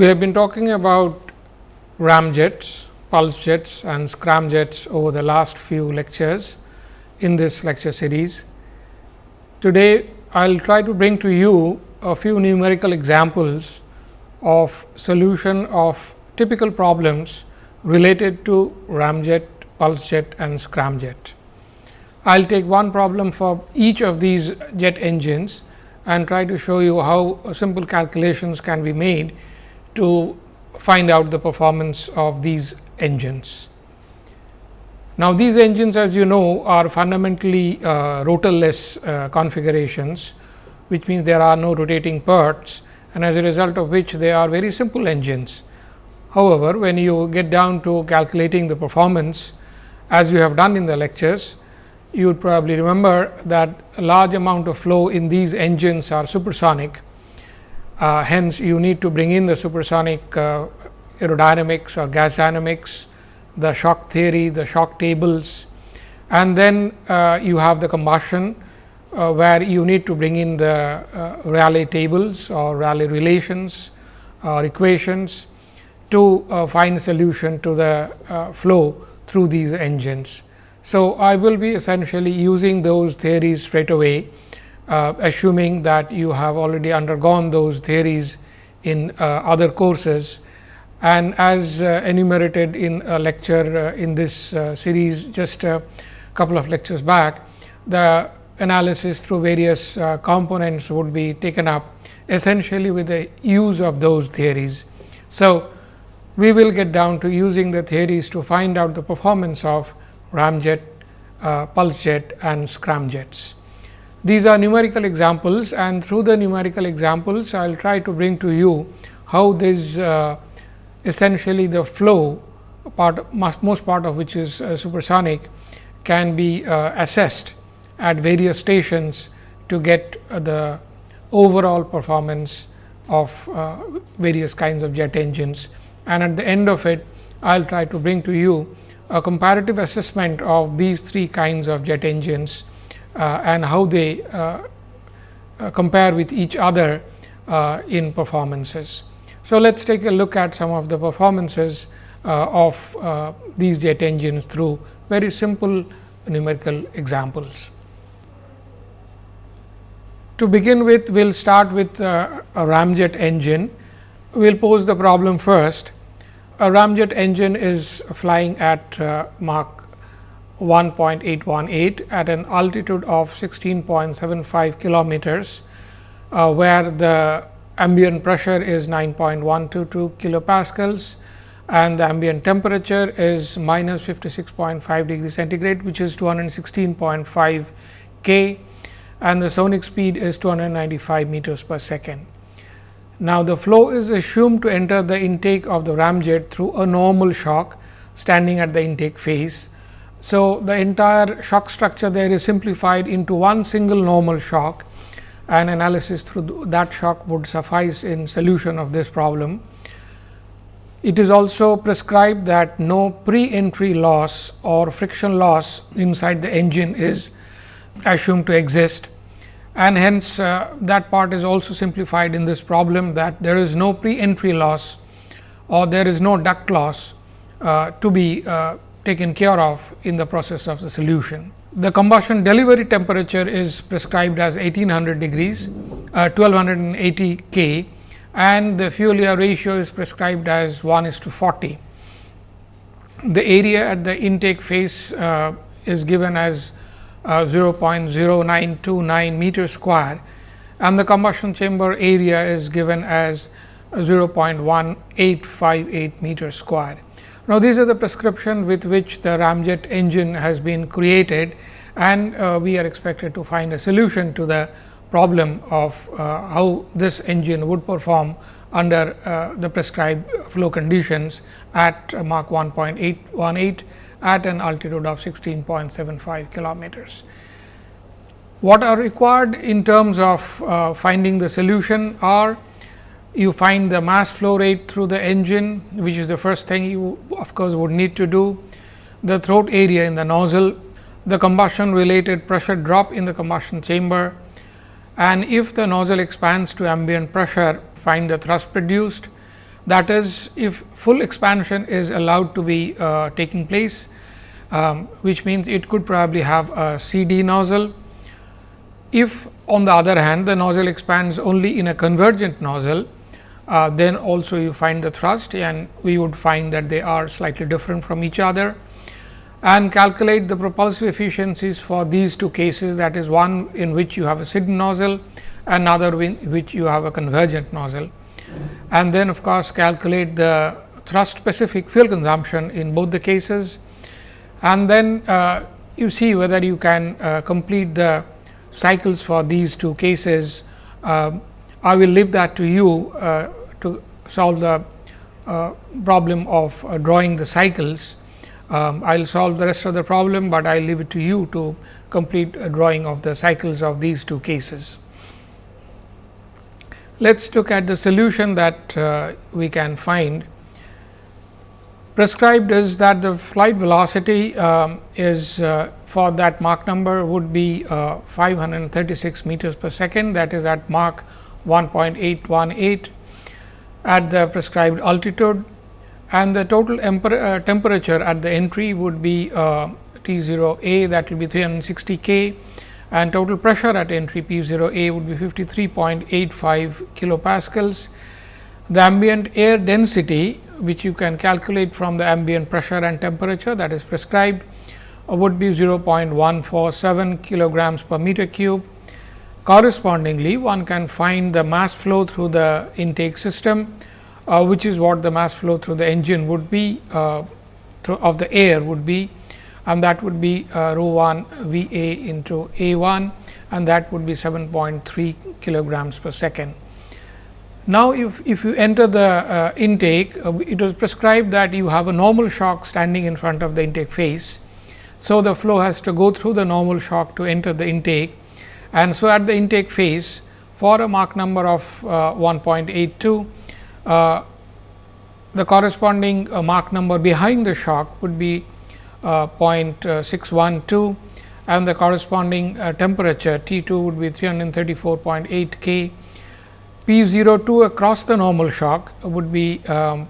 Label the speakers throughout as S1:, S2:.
S1: We have been talking about ramjets, pulse jets and scramjets over the last few lectures in this lecture series. Today, I will try to bring to you a few numerical examples of solution of typical problems related to ramjet, pulse jet and scramjet. I will take one problem for each of these jet engines and try to show you how simple calculations can be made to find out the performance of these engines. Now, these engines as you know are fundamentally uh, rotorless uh, configurations, which means there are no rotating parts and as a result of which they are very simple engines. However, when you get down to calculating the performance as you have done in the lectures, you would probably remember that a large amount of flow in these engines are supersonic uh, hence, you need to bring in the supersonic uh, aerodynamics or gas dynamics, the shock theory, the shock tables and then uh, you have the combustion uh, where you need to bring in the uh, Rayleigh tables or Rayleigh relations or equations to uh, find solution to the flow through these engines. So, I will be essentially using those theories straight away uh, assuming that you have already undergone those theories in uh, other courses. And as uh, enumerated in a lecture uh, in this uh, series just a couple of lectures back, the analysis through various uh, components would be taken up essentially with the use of those theories. So, we will get down to using the theories to find out the performance of ramjet, pulse jet and scramjets. These are numerical examples and through the numerical examples, I will try to bring to you how this uh, essentially the flow part most part of which is uh, supersonic can be uh, assessed at various stations to get uh, the overall performance of uh, various kinds of jet engines. And at the end of it, I will try to bring to you a comparative assessment of these three kinds of jet engines and how they uh, uh, compare with each other in performances. So, let us take a look at some of the performances of these jet engines through very simple numerical examples. To begin with, we will start with a ramjet engine. We will pose the problem first. A ramjet engine is flying at uh, Mach 1.818 at an altitude of 16.75 kilometers, uh, where the ambient pressure is 9.122 kilopascals and the ambient temperature is minus 56.5 degree centigrade, which is 216.5 K and the sonic speed is 295 meters per second. Now, the flow is assumed to enter the intake of the ramjet through a normal shock standing at the intake phase so, the entire shock structure there is simplified into one single normal shock and analysis through that shock would suffice in solution of this problem. It is also prescribed that no pre-entry loss or friction loss inside the engine is assumed to exist and hence uh, that part is also simplified in this problem that there is no pre-entry loss or there is no duct loss uh, to be uh, taken care of in the process of the solution. The combustion delivery temperature is prescribed as 1800 degrees, uh, 1280 K and the fuel air ratio is prescribed as 1 is to 40. The area at the intake phase uh, is given as uh, 0.0929 meter square and the combustion chamber area is given as 0.1858 meter square. Now, these are the prescription with which the ramjet engine has been created and uh, we are expected to find a solution to the problem of uh, how this engine would perform under uh, the prescribed flow conditions at Mach 1.818 at an altitude of 16.75 kilometers. What are required in terms of uh, finding the solution are you find the mass flow rate through the engine, which is the first thing you of course, would need to do, the throat area in the nozzle, the combustion related pressure drop in the combustion chamber. And if the nozzle expands to ambient pressure, find the thrust produced. That is if full expansion is allowed to be uh, taking place, um, which means it could probably have a CD nozzle. If on the other hand, the nozzle expands only in a convergent nozzle, uh, then also you find the thrust and we would find that they are slightly different from each other. And calculate the propulsive efficiencies for these two cases. That is one in which you have a CD nozzle another in which you have a convergent nozzle. And then of course, calculate the thrust specific fuel consumption in both the cases. And then uh, you see whether you can uh, complete the cycles for these two cases. Uh, I will leave that to you uh, to solve the uh, problem of uh, drawing the cycles. Um, I will solve the rest of the problem, but I will leave it to you to complete a drawing of the cycles of these two cases. Let us look at the solution that uh, we can find. Prescribed is that the flight velocity um, is uh, for that Mach number would be uh, 536 meters per second that is at Mach 1.818 at the prescribed altitude and the total uh, temperature at the entry would be uh, T 0 A that will be 360 K and total pressure at entry P 0 A would be 53.85 kilopascals. The ambient air density which you can calculate from the ambient pressure and temperature that is prescribed would be 0.147 kilograms per meter cube Correspondingly, one can find the mass flow through the intake system, uh, which is what the mass flow through the engine would be uh, of the air would be and that would be uh, rho 1 V A into A 1 and that would be 7.3 kilograms per second. Now, if, if you enter the uh, intake, uh, it was prescribed that you have a normal shock standing in front of the intake face. So, the flow has to go through the normal shock to enter the intake and so, at the intake phase for a Mach number of uh, 1.82, uh, the corresponding uh, Mach number behind the shock would be uh, 0.612 and the corresponding uh, temperature T 2 would be 334.8 K. P 02 across the normal shock would be um,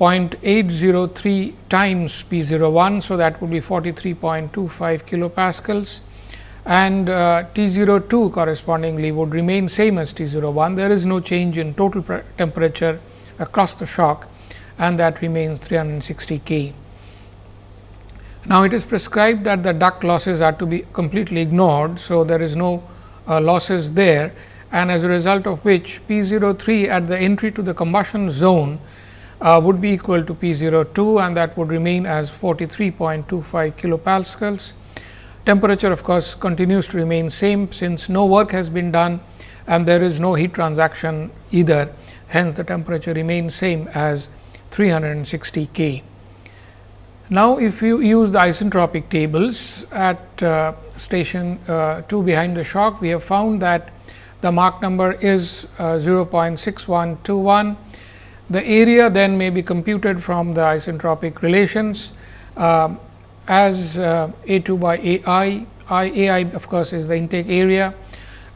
S1: 0.803 times P 01. So, that would be 43.25 kilopascals and uh, T 02 correspondingly would remain same as T 01. There is no change in total temperature across the shock and that remains 360 K. Now, it is prescribed that the duct losses are to be completely ignored. So, there is no uh, losses there and as a result of which P 03 at the entry to the combustion zone uh, would be equal to P 02 and that would remain as 43.25 kilopascals Temperature of course, continues to remain same since no work has been done and there is no heat transaction either. Hence, the temperature remains same as 360 K. Now, if you use the isentropic tables at uh, station uh, 2 behind the shock, we have found that the Mach number is uh, 0.6121. The area then may be computed from the isentropic relations. Um, as uh, A 2 by A i, I A i of course, is the intake area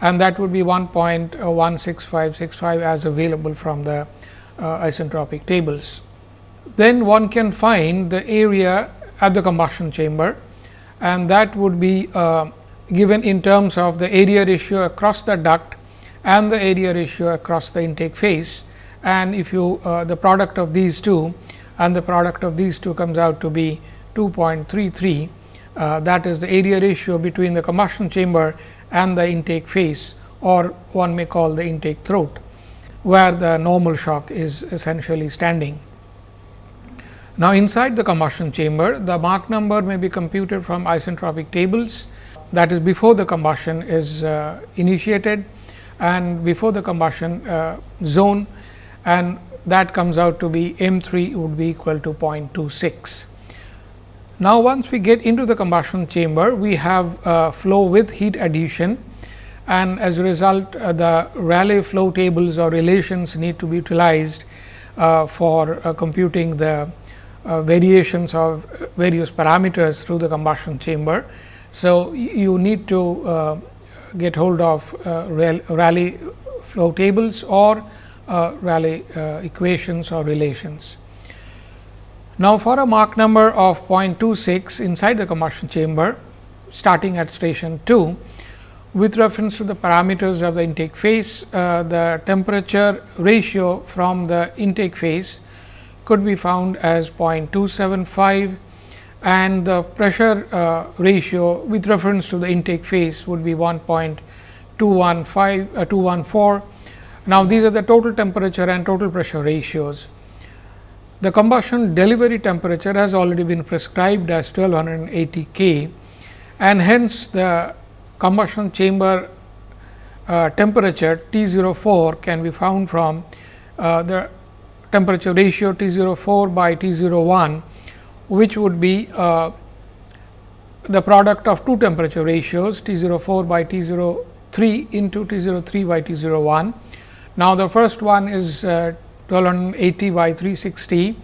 S1: and that would be 1.16565 as available from the uh, isentropic tables. Then one can find the area at the combustion chamber and that would be uh, given in terms of the area ratio across the duct and the area ratio across the intake face. And if you uh, the product of these two and the product of these two comes out to be 2.33 uh, that is the area ratio between the combustion chamber and the intake face or one may call the intake throat, where the normal shock is essentially standing. Now, inside the combustion chamber, the Mach number may be computed from isentropic tables that is before the combustion is uh, initiated and before the combustion uh, zone and that comes out to be M 3 would be equal to 0.26. Now, once we get into the combustion chamber, we have uh, flow with heat addition and as a result uh, the Rayleigh flow tables or relations need to be utilized uh, for uh, computing the uh, variations of various parameters through the combustion chamber. So, you need to uh, get hold of Rayleigh flow tables or uh, Rayleigh uh, equations or relations. Now, for a Mach number of 0.26 inside the combustion chamber starting at station 2, with reference to the parameters of the intake phase, uh, the temperature ratio from the intake phase could be found as 0.275 and the pressure uh, ratio with reference to the intake phase would be 1.215 uh, 214. Now, these are the total temperature and total pressure ratios. The combustion delivery temperature has already been prescribed as 1280 K and hence the combustion chamber uh, temperature T 04 can be found from uh, the temperature ratio T 04 by T 01 which would be uh, the product of two temperature ratios T 04 by T 03 into T 03 by T 01. Now, the first one is uh, 1280 by 360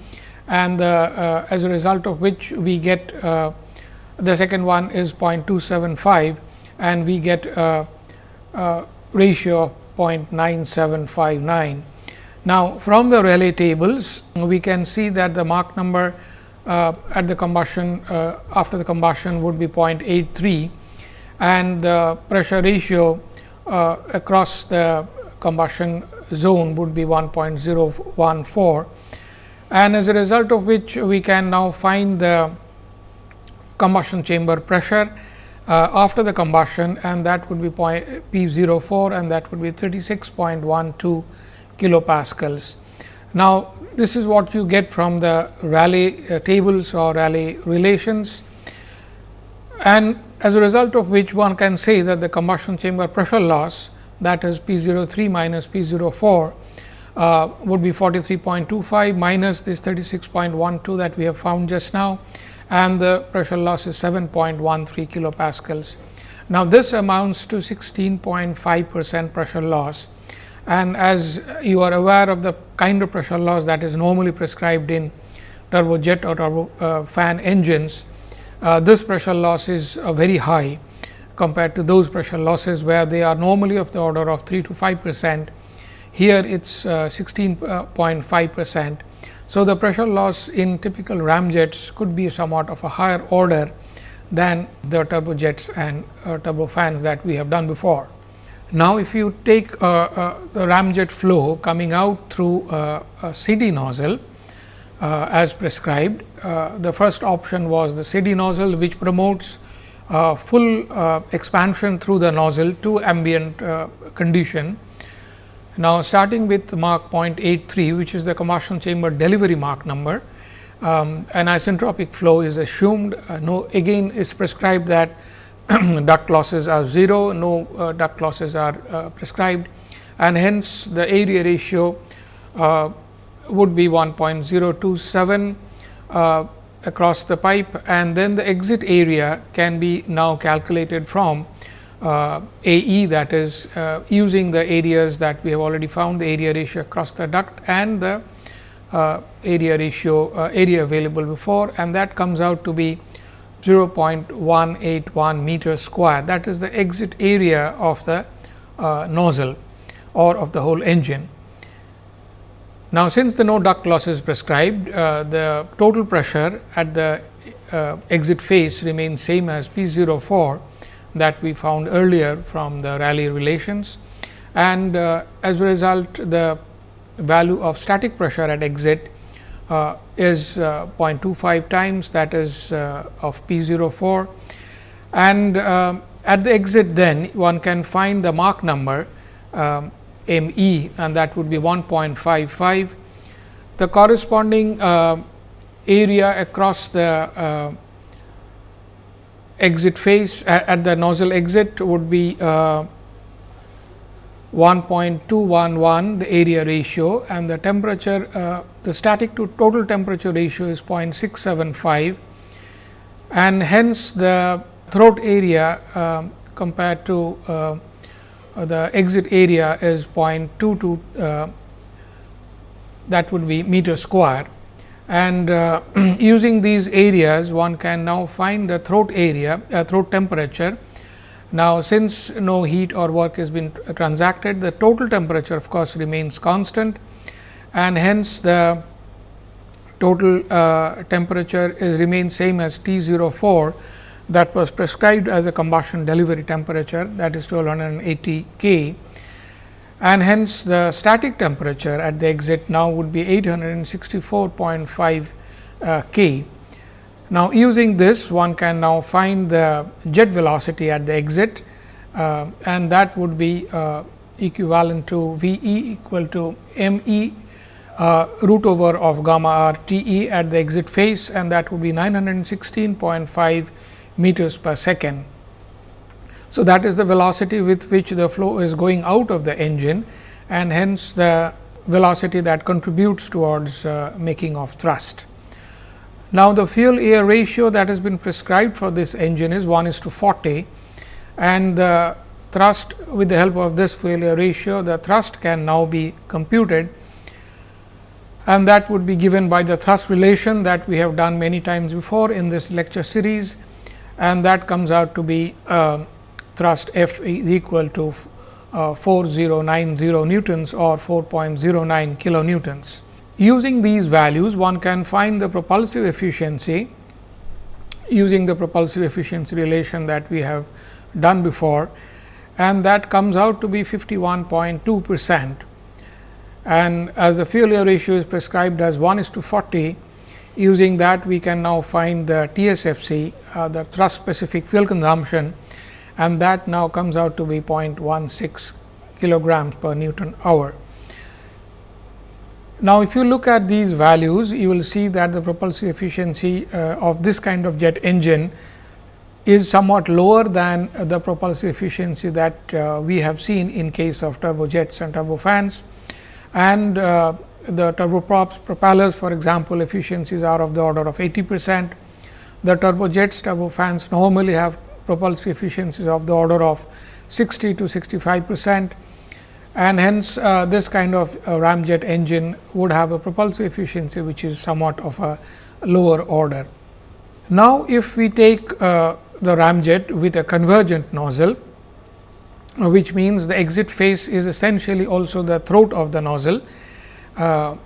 S1: and uh, as a result of which we get uh, the second one is 0.275 and we get a, a ratio of 0.9759. Now, from the Rayleigh tables we can see that the Mach number uh, at the combustion uh, after the combustion would be 0.83 and the pressure ratio uh, across the combustion zone would be 1.014 and as a result of which we can now find the combustion chamber pressure uh, after the combustion and that would be P 04 and that would be 36.12 kilopascals. Now, this is what you get from the Rayleigh uh, tables or Rayleigh relations and as a result of which one can say that the combustion chamber pressure loss that is P 03 minus P 04 uh, would be 43.25 minus this 36.12 that we have found just now and the pressure loss is 7.13 kilopascals. Now, this amounts to 16.5 percent pressure loss and as you are aware of the kind of pressure loss that is normally prescribed in turbojet or turbo uh, fan engines, uh, this pressure loss is uh, very high compared to those pressure losses where they are normally of the order of 3 to 5 percent. Here it is 16.5 percent. So, the pressure loss in typical ramjets could be somewhat of a higher order than the turbojets and uh, turbofans that we have done before. Now, if you take uh, uh, the ramjet flow coming out through uh, a CD nozzle uh, as prescribed, uh, the first option was the CD nozzle which promotes full expansion through the nozzle to ambient condition. Now, starting with Mach 0.83 which is the combustion chamber delivery Mach number, um, an isentropic flow is assumed. no again is prescribed that duct losses are 0, no uh, duct losses are uh, prescribed and hence the area ratio uh, would be 1.027 uh, across the pipe and then the exit area can be now calculated from uh, AE that is uh, using the areas that we have already found the area ratio across the duct and the area ratio area available before and that comes out to be 0.181 meter square that is the exit area of the uh, nozzle or of the whole engine. Now, since the no duct loss is prescribed, uh, the total pressure at the uh, exit face remains same as P 04 that we found earlier from the Rayleigh relations. And uh, as a result the value of static pressure at exit uh, is uh, 0.25 times that is uh, of P 04 and um, at the exit then one can find the Mach number um, M e and that would be 1.55. The corresponding uh, area across the uh, exit face at, at, the nozzle exit would be uh, 1.211 the area ratio and the temperature uh, the static to total temperature ratio is 0.675 and hence the throat area uh, compared to the exit area is 0.22 uh, that would be meter square. And uh, using these areas one can now find the throat area uh, throat temperature. Now, since no heat or work has been transacted, the total temperature of course, remains constant. And hence the total uh, temperature is remains same as T 04 that was prescribed as a combustion delivery temperature that is 1280 K and hence the static temperature at the exit now would be 864.5 uh, K. Now, using this one can now find the jet velocity at the exit uh, and that would be uh, equivalent to V e equal to m e uh, root over of gamma r T e at the exit phase and that would be 916.5 meters per second. So, that is the velocity with which the flow is going out of the engine and hence the velocity that contributes towards uh, making of thrust. Now, the fuel air ratio that has been prescribed for this engine is 1 is to 40 and the thrust with the help of this fuel air ratio the thrust can now be computed and that would be given by the thrust relation that we have done many times before in this lecture series and that comes out to be uh, thrust F is equal to uh, 4090 newtons or 4.09 kilonewtons. Using these values, one can find the propulsive efficiency using the propulsive efficiency relation that we have done before and that comes out to be 51.2 percent. And as the fuel air ratio is prescribed as 1 is to 40, using that we can now find the TSFC, uh, the thrust specific fuel consumption and that now comes out to be 0.16 kilograms per Newton hour. Now, if you look at these values, you will see that the propulsive efficiency uh, of this kind of jet engine is somewhat lower than the propulsive efficiency that uh, we have seen in case of turbojets and turbofans. And uh, the turboprops propellers for example, efficiencies are of the order of 80 percent. The turbojets turbofans normally have propulsive efficiencies of the order of 60 to 65 percent and hence uh, this kind of uh, ramjet engine would have a propulsive efficiency which is somewhat of a lower order. Now, if we take uh, the ramjet with a convergent nozzle, which means the exit face is essentially also the throat of the nozzle. Uh,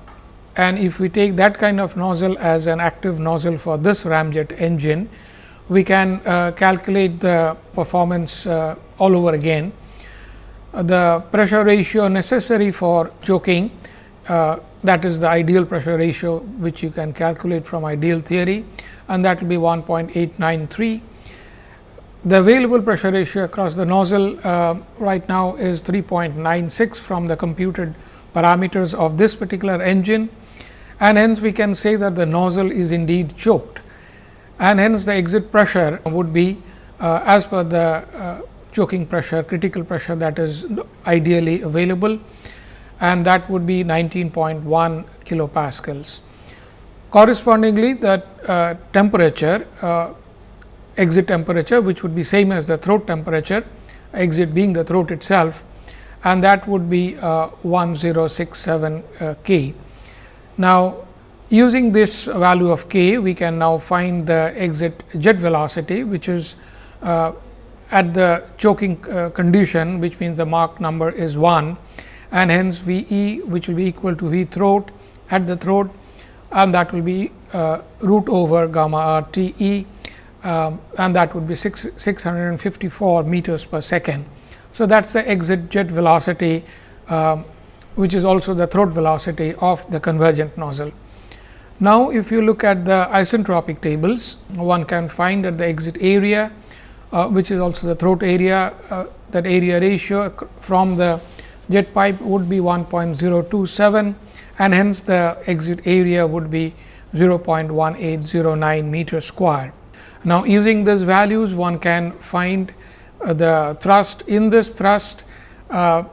S1: and if we take that kind of nozzle as an active nozzle for this ramjet engine, we can uh, calculate the performance uh, all over again. Uh, the pressure ratio necessary for choking uh, that is the ideal pressure ratio which you can calculate from ideal theory and that will be 1.893. The available pressure ratio across the nozzle right now is 3.96 from the computed parameters of this particular engine and hence we can say that the nozzle is indeed choked and hence the exit pressure would be uh, as per the uh, choking pressure critical pressure that is ideally available and that would be 19.1 kilopascals. Correspondingly, the uh, temperature uh, exit temperature which would be same as the throat temperature exit being the throat itself and that would be uh, 1067 uh, K. Now, Using this value of k, we can now find the exit jet velocity, which is uh, at the choking uh, condition, which means the Mach number is 1 and hence V e which will be equal to V throat at the throat and that will be uh, root over gamma r T e um, and that would be 6, 654 meters per second. So, that is the exit jet velocity, um, which is also the throat velocity of the convergent nozzle. Now, if you look at the isentropic tables, one can find that the exit area, uh, which is also the throat area, uh, that area ratio from the jet pipe would be 1.027 and hence the exit area would be 0.1809 meter square. Now, using these values one can find the thrust in this thrust uh,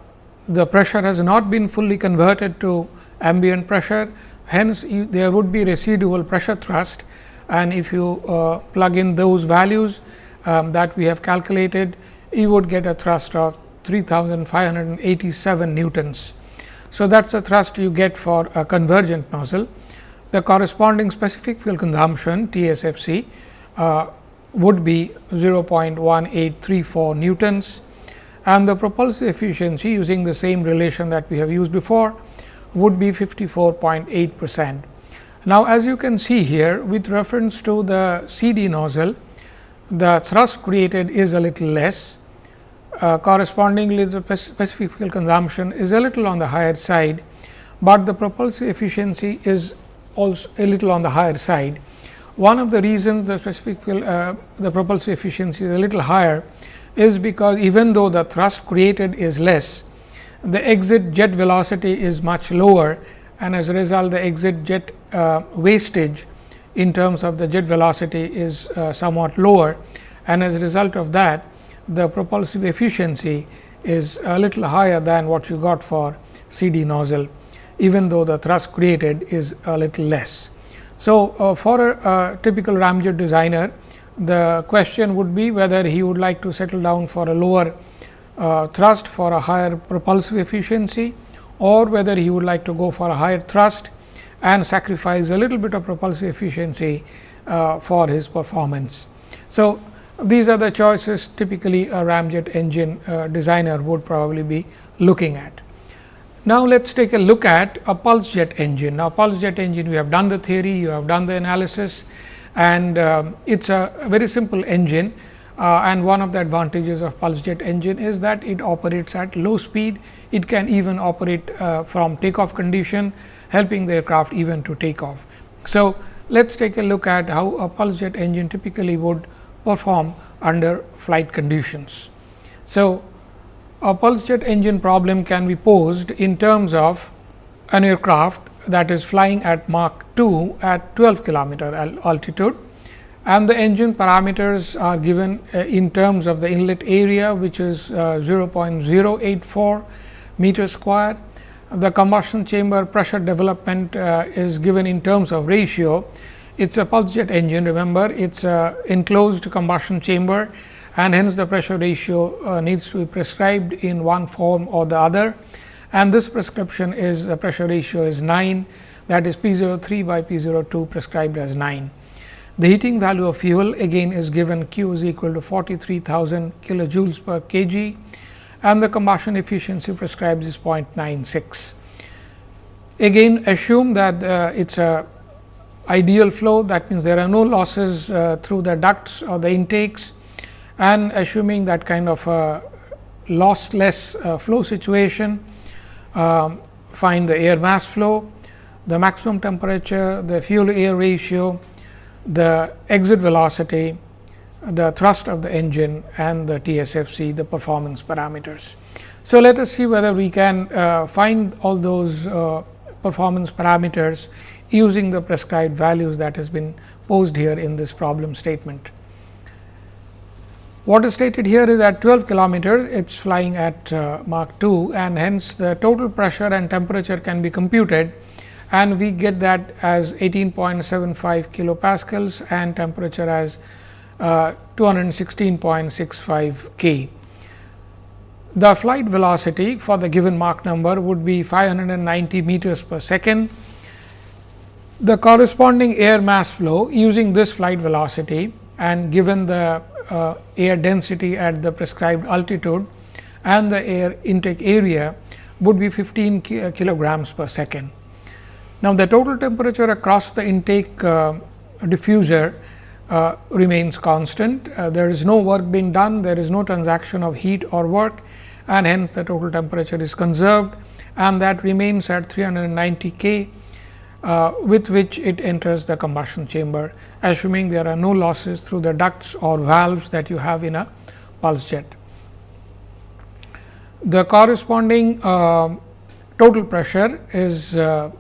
S1: the pressure has not been fully converted to ambient pressure hence you, there would be residual pressure thrust and if you uh, plug in those values um, that we have calculated you would get a thrust of 3587 newtons. So, that is a thrust you get for a convergent nozzle. The corresponding specific fuel consumption TSFC uh, would be 0.1834 newtons and the propulsive efficiency using the same relation that we have used before would be 54.8 percent. Now, as you can see here with reference to the CD nozzle, the thrust created is a little less. Uh, correspondingly, the specific fuel consumption is a little on the higher side, but the propulsive efficiency is also a little on the higher side. One of the reasons the specific uh, the propulsive efficiency is a little higher is because even though the thrust created is less, the exit jet velocity is much lower and as a result the exit jet uh, wastage in terms of the jet velocity is uh, somewhat lower and as a result of that the propulsive efficiency is a little higher than what you got for CD nozzle even though the thrust created is a little less. So, uh, for a, typical ramjet designer the question would be whether he would like to settle down for a lower uh, thrust for a higher propulsive efficiency or whether he would like to go for a higher thrust and sacrifice a little bit of propulsive efficiency uh, for his performance. So, these are the choices typically a ramjet engine uh, designer would probably be looking at. Now, let us take a look at a pulse jet engine. Now, pulse jet engine we have done the theory, you have done the analysis and um, it is a very simple engine uh, and one of the advantages of pulse jet engine is that it operates at low speed. It can even operate uh, from takeoff condition helping the aircraft even to take off. So, let us take a look at how a pulse jet engine typically would perform under flight conditions. So, a pulse jet engine problem can be posed in terms of an aircraft that is flying at Mach 2 at 12 kilometer altitude and the engine parameters are given uh, in terms of the inlet area which is uh, 0.084 meter square. The combustion chamber pressure development uh, is given in terms of ratio. It is a pulse jet engine remember it is a enclosed combustion chamber and hence the pressure ratio uh, needs to be prescribed in one form or the other. And this prescription is the pressure ratio is 9 that is P 03 by P 02 prescribed as 9. The heating value of fuel again is given Q is equal to 43,000 kilojoules per kg. And the combustion efficiency prescribed is 0.96. Again assume that uh, it is a ideal flow. That means there are no losses uh, through the ducts or the intakes and assuming that kind of a lossless uh, flow situation um, find the air mass flow, the maximum temperature, the fuel air ratio, the exit velocity, the thrust of the engine and the TSFC, the performance parameters. So, let us see whether we can uh, find all those uh, performance parameters using the prescribed values that has been posed here in this problem statement. What is stated here is at 12 kilometers, it is flying at uh, Mach 2 and hence the total pressure and temperature can be computed and we get that as 18.75 kilopascals and temperature as uh, 216.65 K. The flight velocity for the given Mach number would be 590 meters per second. The corresponding air mass flow using this flight velocity and given the uh, air density at the prescribed altitude and the air intake area would be 15 ki uh, kilograms per second. Now, the total temperature across the intake uh, diffuser uh, remains constant. Uh, there is no work being done, there is no transaction of heat or work and hence the total temperature is conserved and that remains at 390 K uh, with which it enters the combustion chamber assuming there are no losses through the ducts or valves that you have in a pulse jet. The corresponding uh, total pressure is uh,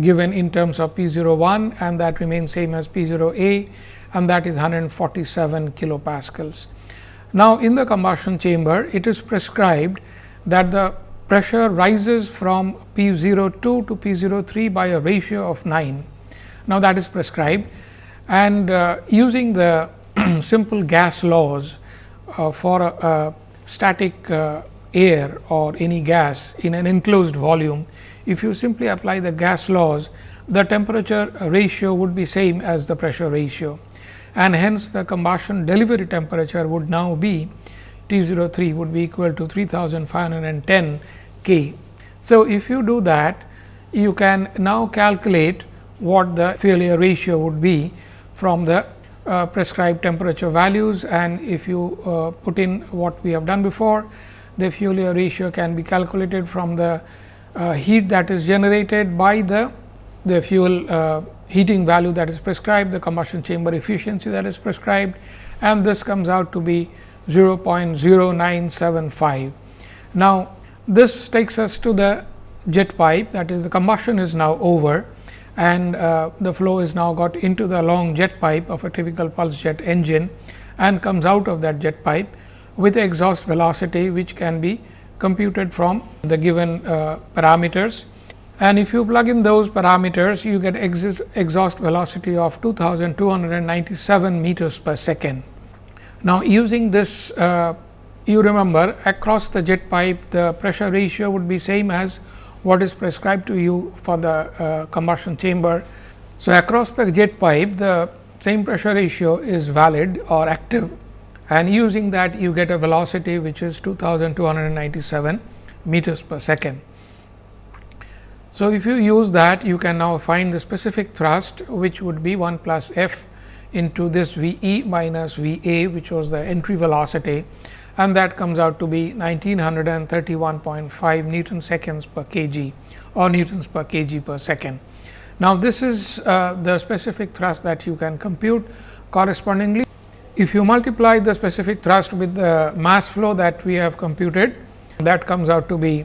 S1: given in terms of P 01 and that remains same as P 0 A and that is 147 kilopascals. Now, in the combustion chamber it is prescribed that the pressure rises from P 02 to P 03 by a ratio of 9. Now, that is prescribed and uh, using the simple gas laws uh, for a, a static uh, air or any gas in an enclosed volume, if you simply apply the gas laws, the temperature ratio would be same as the pressure ratio and hence the combustion delivery temperature would now be T 03 would be equal to 3510 K. So, if you do that you can now calculate what the air ratio would be from the uh, prescribed temperature values and if you uh, put in what we have done before the air ratio can be calculated from the uh, heat that is generated by the the fuel uh, heating value that is prescribed the combustion chamber efficiency that is prescribed and this comes out to be 0.0975. Now, this takes us to the jet pipe that is the combustion is now over and uh, the flow is now got into the long jet pipe of a typical pulse jet engine and comes out of that jet pipe with exhaust velocity which can be computed from the given uh, parameters. And if you plug in those parameters, you get exhaust velocity of 2297 meters per second. Now, using this, uh, you remember across the jet pipe, the pressure ratio would be same as what is prescribed to you for the uh, combustion chamber. So, across the jet pipe, the same pressure ratio is valid or active and using that you get a velocity which is 2297 meters per second. So, if you use that you can now find the specific thrust which would be 1 plus f into this V e minus V a which was the entry velocity and that comes out to be 1931.5 Newton seconds per kg or Newtons per kg per second. Now, this is uh, the specific thrust that you can compute correspondingly. If you multiply the specific thrust with the mass flow that we have computed, that comes out to be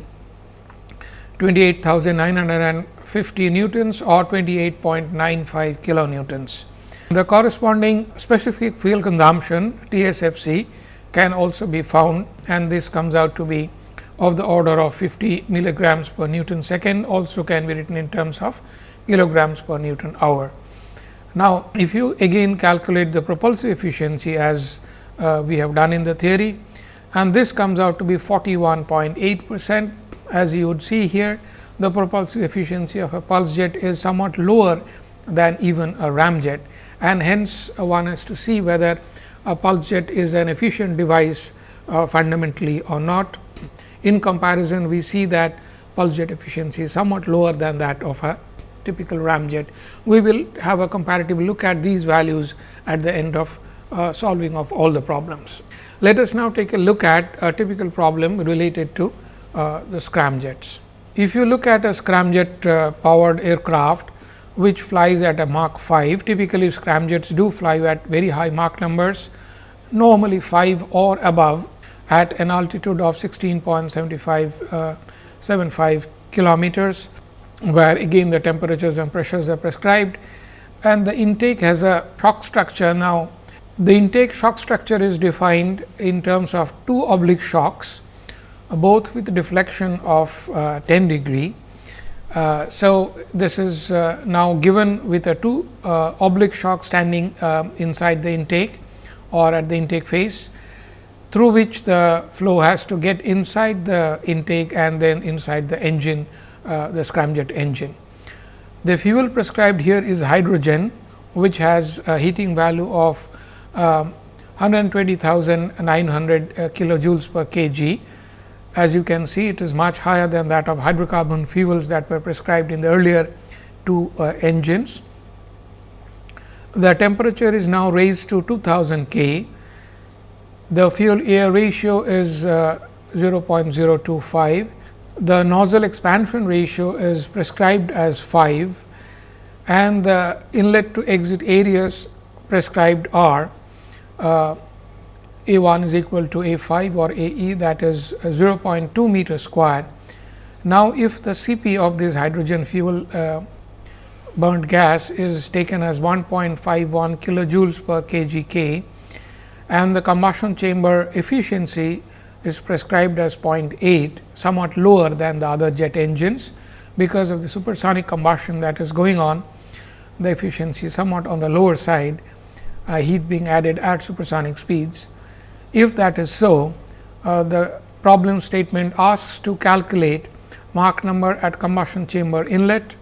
S1: 28,950 newtons or 28.95 kilonewtons. The corresponding specific fuel consumption TSFC can also be found and this comes out to be of the order of 50 milligrams per Newton second also can be written in terms of kilograms per Newton hour. Now, if you again calculate the propulsive efficiency as uh, we have done in the theory and this comes out to be 41.8 percent as you would see here the propulsive efficiency of a pulse jet is somewhat lower than even a ramjet and hence uh, one has to see whether a pulse jet is an efficient device uh, fundamentally or not. In comparison, we see that pulse jet efficiency is somewhat lower than that of a typical ramjet. We will have a comparative look at these values at the end of uh, solving of all the problems. Let us now take a look at a typical problem related to uh, the scramjets. If you look at a scramjet uh, powered aircraft, which flies at a Mach 5. Typically, scramjets do fly at very high Mach numbers, normally 5 or above at an altitude of 16.75 uh, 75 kilometers, where again the temperatures and pressures are prescribed and the intake has a shock structure. Now, the intake shock structure is defined in terms of two oblique shocks, both with deflection of uh, 10 degree uh, so, this is uh, now given with a two uh, oblique shock standing um, inside the intake or at the intake face through which the flow has to get inside the intake and then inside the engine uh, the scramjet engine. The fuel prescribed here is hydrogen which has a heating value of um, 120,900 uh, kilojoules per kg as you can see, it is much higher than that of hydrocarbon fuels that were prescribed in the earlier two uh, engines. The temperature is now raised to 2000 K. The fuel air ratio is uh, 0.025. The nozzle expansion ratio is prescribed as 5 and the inlet to exit areas prescribed are uh, a 1 is equal to A 5 or A e that is 0.2 meter square. Now, if the Cp of this hydrogen fuel uh, burnt gas is taken as 1.51 kilojoules per kg K and the combustion chamber efficiency is prescribed as 0.8 somewhat lower than the other jet engines because of the supersonic combustion that is going on the efficiency is somewhat on the lower side uh, heat being added at supersonic speeds if that is so, uh, the problem statement asks to calculate Mach number at combustion chamber inlet,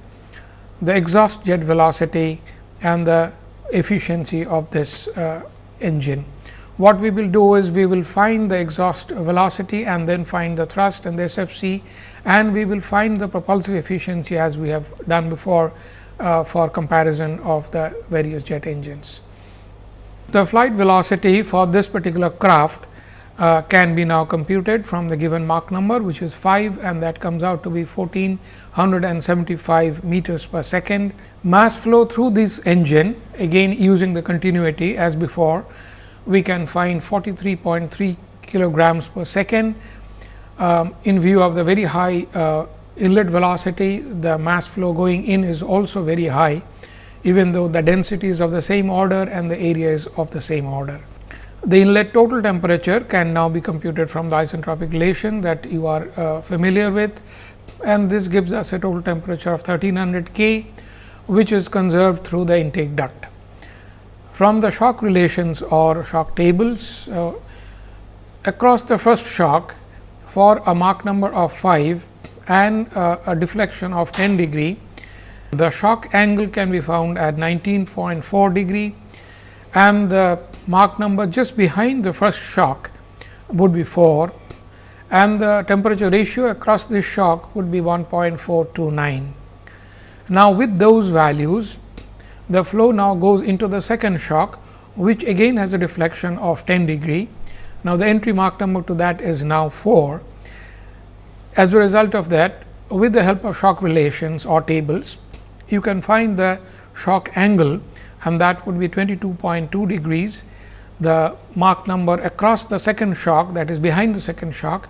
S1: the exhaust jet velocity and the efficiency of this uh, engine. What we will do is we will find the exhaust velocity and then find the thrust and the SFC and we will find the propulsive efficiency as we have done before uh, for comparison of the various jet engines. The flight velocity for this particular craft uh, can be now computed from the given Mach number which is 5 and that comes out to be 1475 meters per second. Mass flow through this engine again using the continuity as before we can find 43.3 kilograms per second. Um, in view of the very high uh, inlet velocity, the mass flow going in is also very high, even though the density is of the same order and the area is of the same order. The inlet total temperature can now be computed from the isentropic relation that you are uh, familiar with and this gives us a total temperature of 1300 K, which is conserved through the intake duct. From the shock relations or shock tables, uh, across the first shock for a Mach number of 5 and uh, a deflection of 10 degree, the shock angle can be found at 19.4 degree and the Mach number just behind the first shock would be 4 and the temperature ratio across this shock would be 1.429. Now, with those values the flow now goes into the second shock, which again has a deflection of 10 degree. Now, the entry Mach number to that is now 4. As a result of that, with the help of shock relations or tables, you can find the shock angle and that would be 22.2 degrees. The Mach number across the second shock that is behind the second shock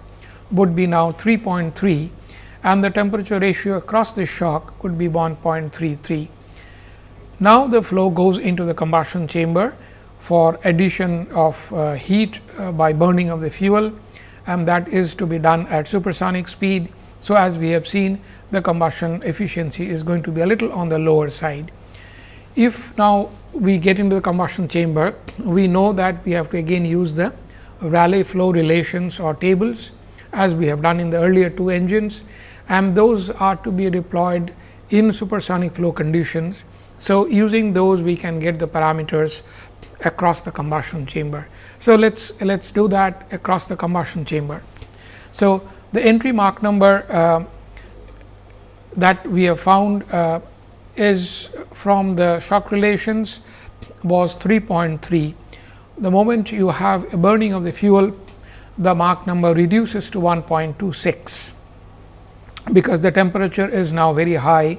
S1: would be now 3.3 and the temperature ratio across the shock would be 1.33. Now, the flow goes into the combustion chamber for addition of uh, heat uh, by burning of the fuel and that is to be done at supersonic speed. So, as we have seen the combustion efficiency is going to be a little on the lower side. If now we get into the combustion chamber, we know that we have to again use the Rayleigh flow relations or tables as we have done in the earlier two engines and those are to be deployed in supersonic flow conditions so, using those we can get the parameters across the combustion chamber. So, let us let us do that across the combustion chamber. So, the entry Mach number uh, that we have found uh, is from the shock relations was 3.3. The moment you have a burning of the fuel, the Mach number reduces to 1.26, because the temperature is now very high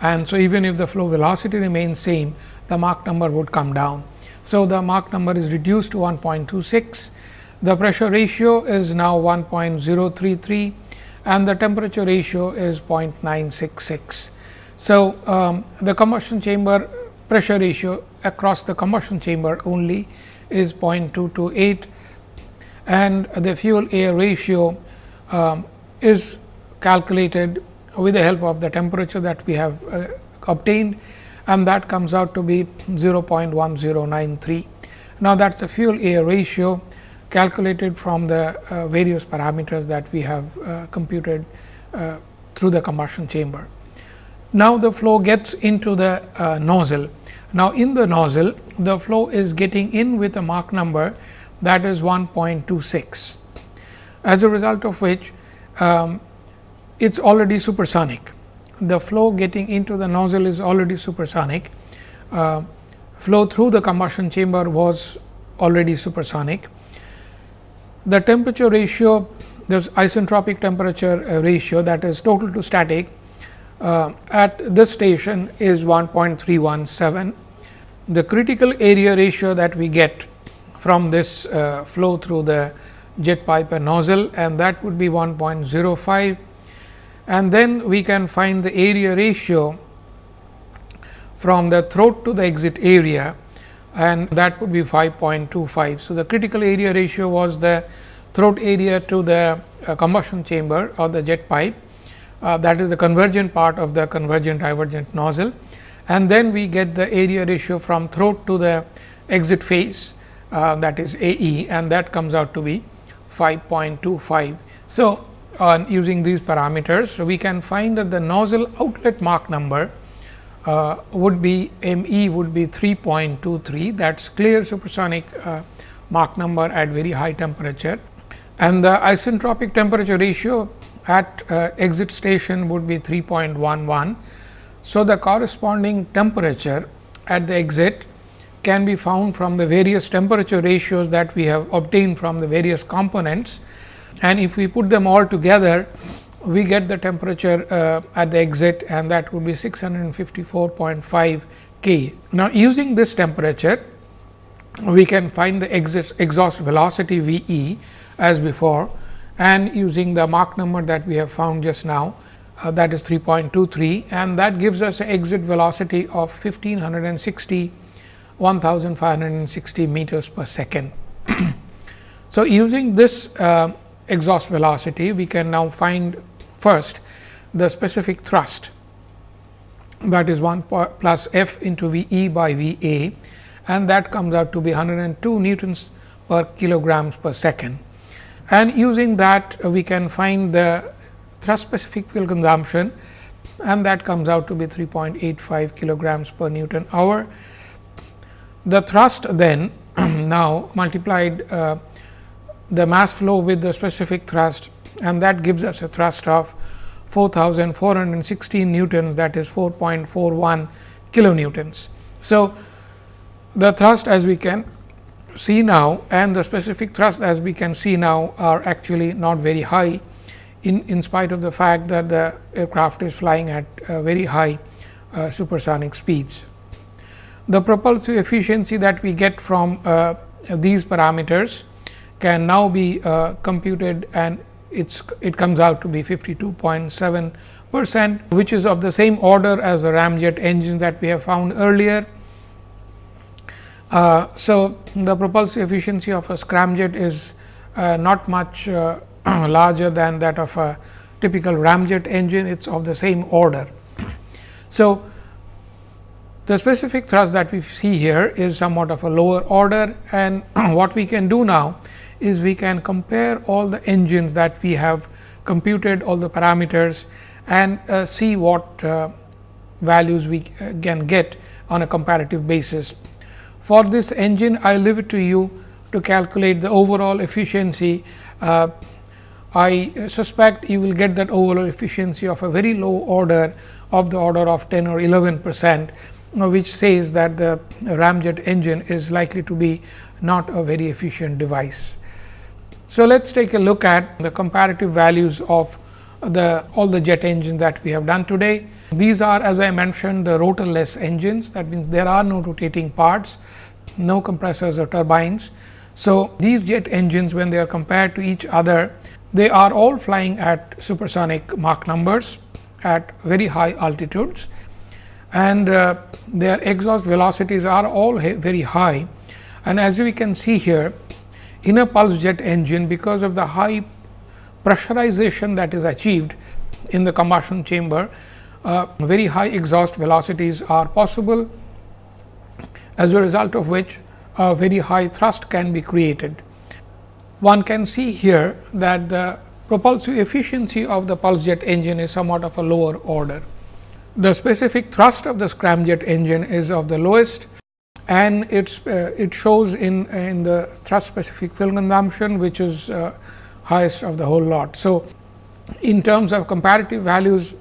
S1: and so even if the flow velocity remains same the Mach number would come down. So, the Mach number is reduced to 1.26, the pressure ratio is now 1.033 and the temperature ratio is 0.966. So, um, the combustion chamber pressure ratio across the combustion chamber only is 0.228 and the fuel air ratio um, is calculated with the help of the temperature that we have uh, obtained and that comes out to be 0.1093. Now, that is a fuel air ratio calculated from the uh, various parameters that we have uh, computed uh, through the combustion chamber. Now, the flow gets into the uh, nozzle. Now, in the nozzle the flow is getting in with a Mach number that is 1.26. As a result of which um, it is already supersonic. The flow getting into the nozzle is already supersonic. Uh, flow through the combustion chamber was already supersonic. The temperature ratio, this isentropic temperature uh, ratio that is total to static uh, at this station is 1.317. The critical area ratio that we get from this uh, flow through the jet pipe and nozzle and that would be 1.05 and then we can find the area ratio from the throat to the exit area and that would be 5.25. So, the critical area ratio was the throat area to the uh, combustion chamber or the jet pipe uh, that is the convergent part of the convergent divergent nozzle and then we get the area ratio from throat to the exit face uh, that is A e and that comes out to be 5.25. So, on using these parameters. So, we can find that the nozzle outlet Mach number uh, would be m e would be 3.23 that is clear supersonic uh, Mach number at very high temperature. And the isentropic temperature ratio at uh, exit station would be 3.11. So, the corresponding temperature at the exit can be found from the various temperature ratios that we have obtained from the various components. And if we put them all together we get the temperature uh, at the exit and that would be 654.5 K. Now, using this temperature we can find the exit exhaust velocity V e as before and using the Mach number that we have found just now uh, that is 3.23 and that gives us an exit velocity of 1560 1560 meters per second. so, using this uh, exhaust velocity we can now find first the specific thrust that is 1 plus f into V e by V a and that comes out to be 102 newtons per kilograms per second. And using that we can find the thrust specific fuel consumption and that comes out to be 3.85 kilograms per Newton hour. The thrust then now multiplied uh, the mass flow with the specific thrust and that gives us a thrust of 4416 newtons that is 4.41 kilonewtons. So, the thrust as we can see now and the specific thrust as we can see now are actually not very high in, in spite of the fact that the aircraft is flying at uh, very high uh, supersonic speeds. The propulsive efficiency that we get from uh, these parameters can now be uh, computed and it's it comes out to be 52.7 percent, which is of the same order as the ramjet engines that we have found earlier. Uh, so, the propulsive efficiency of a scramjet is uh, not much uh, larger than that of a typical ramjet engine, it is of the same order. So, the specific thrust that we see here is somewhat of a lower order and what we can do now is we can compare all the engines that we have computed all the parameters and uh, see what uh, values we uh, can get on a comparative basis. For this engine, I leave it to you to calculate the overall efficiency. Uh, I suspect you will get that overall efficiency of a very low order of the order of 10 or 11 percent, which says that the ramjet engine is likely to be not a very efficient device. So, let us take a look at the comparative values of the all the jet engines that we have done today. These are as I mentioned the rotorless engines that means there are no rotating parts, no compressors or turbines. So, these jet engines when they are compared to each other they are all flying at supersonic Mach numbers at very high altitudes and uh, their exhaust velocities are all very high. And as we can see here in a pulse jet engine because of the high pressurization that is achieved in the combustion chamber, uh, very high exhaust velocities are possible as a result of which a very high thrust can be created one can see here that the propulsive efficiency of the pulse jet engine is somewhat of a lower order. The specific thrust of the scramjet engine is of the lowest and it's uh, it shows in in the thrust specific fuel consumption which is uh, highest of the whole lot. So, in terms of comparative values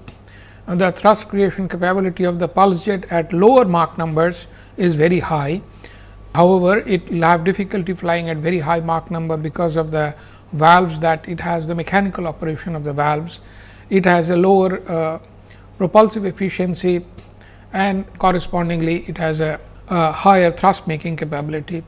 S1: uh, the thrust creation capability of the pulse jet at lower Mach numbers is very high However, it will have difficulty flying at very high Mach number because of the valves that it has the mechanical operation of the valves. It has a lower uh, propulsive efficiency and correspondingly it has a, a higher thrust making capability.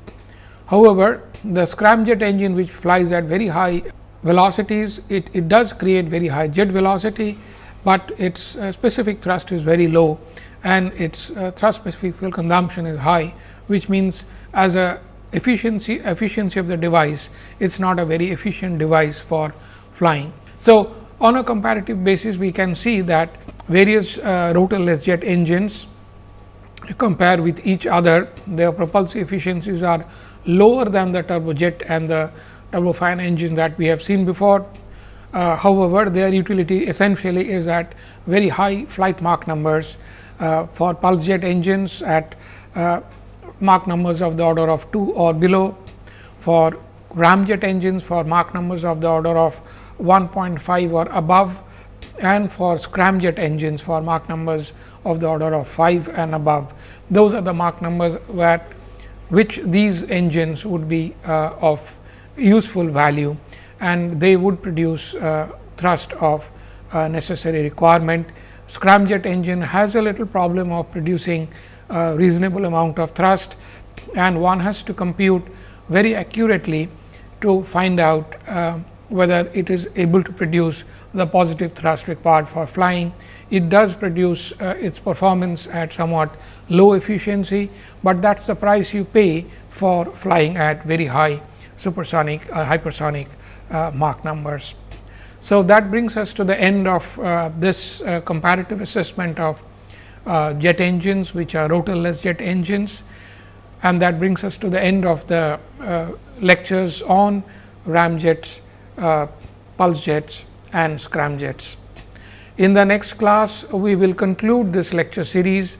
S1: However, the scramjet engine which flies at very high velocities, it, it does create very high jet velocity, but its uh, specific thrust is very low and its uh, thrust specific fuel consumption is high, which means as a efficiency efficiency of the device, it is not a very efficient device for flying. So, on a comparative basis, we can see that various uh, rotorless jet engines compare with each other, their propulsive efficiencies are lower than the turbojet and the turbofan engines that we have seen before. Uh, however, their utility essentially is at very high flight Mach numbers uh, for pulse jet engines at uh, Mach numbers of the order of 2 or below, for ramjet engines for Mach numbers of the order of 1.5 or above and for scramjet engines for Mach numbers of the order of 5 and above. Those are the Mach numbers where which these engines would be uh, of useful value and they would produce uh, thrust of uh, necessary requirement. Scramjet engine has a little problem of producing a reasonable amount of thrust and one has to compute very accurately to find out uh, whether it is able to produce the positive thrust required for flying. It does produce uh, its performance at somewhat low efficiency, but that is the price you pay for flying at very high supersonic uh, hypersonic uh, Mach numbers. So, that brings us to the end of uh, this uh, comparative assessment of uh, jet engines which are rotorless jet engines and that brings us to the end of the lectures on ramjets, pulse jets and scramjets. In the next class, we will conclude this lecture series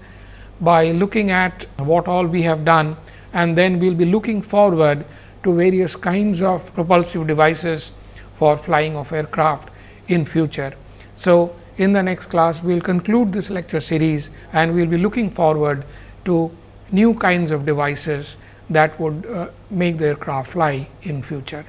S1: by looking at what all we have done and then we will be looking forward to various kinds of propulsive devices for flying of aircraft in future. So, in the next class we will conclude this lecture series and we will be looking forward to new kinds of devices that would uh, make the aircraft fly in future.